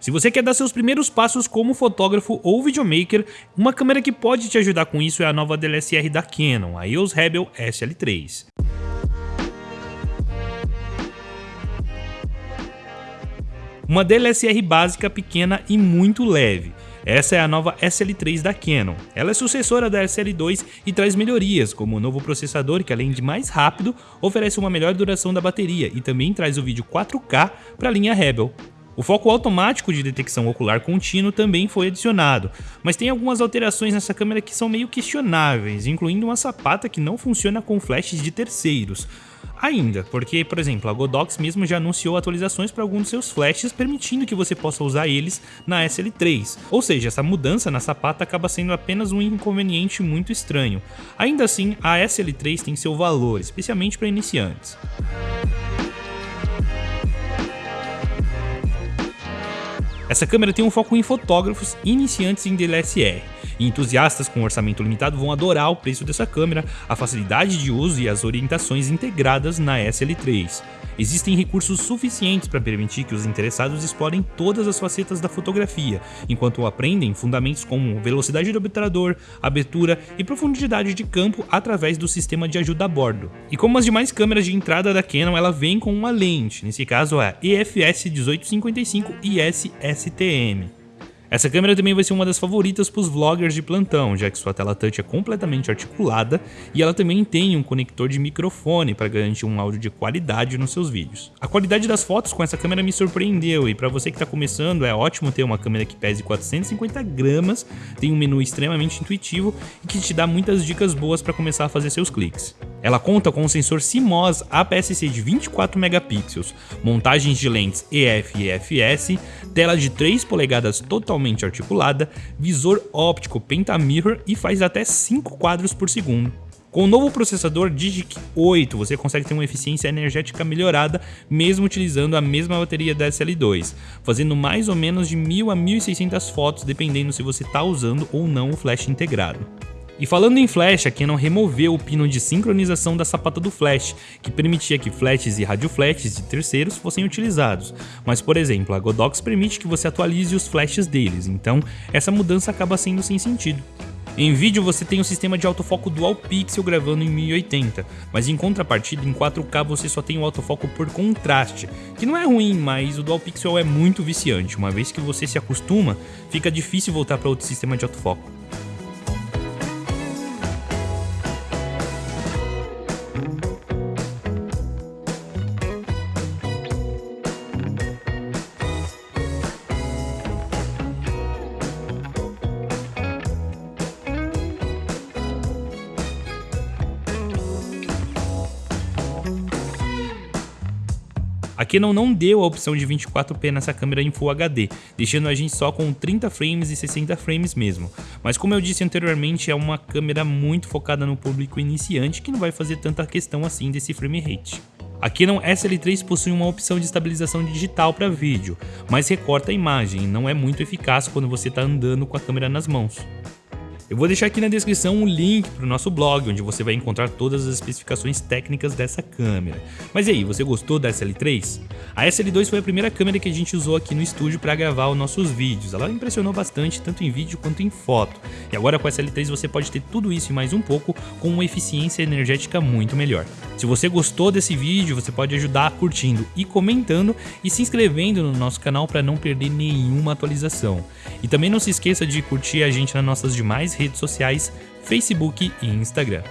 Se você quer dar seus primeiros passos como fotógrafo ou videomaker, uma câmera que pode te ajudar com isso é a nova DSLR da Canon, a EOS Rebel SL3. Uma DSLR básica, pequena e muito leve. Essa é a nova SL3 da Canon. Ela é sucessora da SL2 e traz melhorias, como o novo processador que além de mais rápido, oferece uma melhor duração da bateria e também traz o vídeo 4K para a linha Rebel. O foco automático de detecção ocular contínuo também foi adicionado, mas tem algumas alterações nessa câmera que são meio questionáveis, incluindo uma sapata que não funciona com flashes de terceiros ainda, porque, por exemplo, a Godox mesmo já anunciou atualizações para alguns dos seus flashes, permitindo que você possa usar eles na SL3. Ou seja, essa mudança na sapata acaba sendo apenas um inconveniente muito estranho. Ainda assim, a SL3 tem seu valor, especialmente para iniciantes. Essa câmera tem um foco em fotógrafos iniciantes em DSLR, e entusiastas com orçamento limitado vão adorar o preço dessa câmera, a facilidade de uso e as orientações integradas na SL3. Existem recursos suficientes para permitir que os interessados explorem todas as facetas da fotografia, enquanto aprendem fundamentos como velocidade do obturador, abertura e profundidade de campo através do sistema de ajuda a bordo. E como as demais câmeras de entrada da Canon, ela vem com uma lente, nesse caso a EFS 1855 IS STM. Essa câmera também vai ser uma das favoritas para os vloggers de plantão, já que sua tela touch é completamente articulada e ela também tem um conector de microfone para garantir um áudio de qualidade nos seus vídeos. A qualidade das fotos com essa câmera me surpreendeu e para você que está começando é ótimo ter uma câmera que pese 450 gramas, tem um menu extremamente intuitivo e que te dá muitas dicas boas para começar a fazer seus cliques. Ela conta com um sensor CMOS APS-C de 24 megapixels, montagens de lentes EF e EFS, tela de 3 polegadas totalmente articulada, visor óptico Pentamirror e faz até 5 quadros por segundo. Com o novo processador Digic 8, você consegue ter uma eficiência energética melhorada mesmo utilizando a mesma bateria da SL2, fazendo mais ou menos de 1000 a 1600 fotos dependendo se você está usando ou não o flash integrado. E falando em flash, a Canon removeu o pino de sincronização da sapata do flash, que permitia que flashes e radioflashes de terceiros fossem utilizados. Mas, por exemplo, a Godox permite que você atualize os flashes deles, então essa mudança acaba sendo sem sentido. Em vídeo você tem o sistema de autofoco dual pixel gravando em 1080, mas em contrapartida em 4K você só tem o autofoco por contraste, que não é ruim, mas o dual pixel é muito viciante, uma vez que você se acostuma, fica difícil voltar para outro sistema de autofoco. A Canon não deu a opção de 24p nessa câmera em Full HD, deixando a gente só com 30 frames e 60 frames mesmo. Mas como eu disse anteriormente, é uma câmera muito focada no público iniciante que não vai fazer tanta questão assim desse frame rate. A Canon SL3 possui uma opção de estabilização digital para vídeo, mas recorta a imagem e não é muito eficaz quando você está andando com a câmera nas mãos. Eu vou deixar aqui na descrição um link para o nosso blog, onde você vai encontrar todas as especificações técnicas dessa câmera. Mas e aí, você gostou da SL3? A SL2 foi a primeira câmera que a gente usou aqui no estúdio para gravar os nossos vídeos. Ela impressionou bastante, tanto em vídeo quanto em foto. E agora com a SL3 você pode ter tudo isso e mais um pouco com uma eficiência energética muito melhor. Se você gostou desse vídeo, você pode ajudar curtindo e comentando e se inscrevendo no nosso canal para não perder nenhuma atualização. E também não se esqueça de curtir a gente nas nossas demais redes sociais, Facebook e Instagram.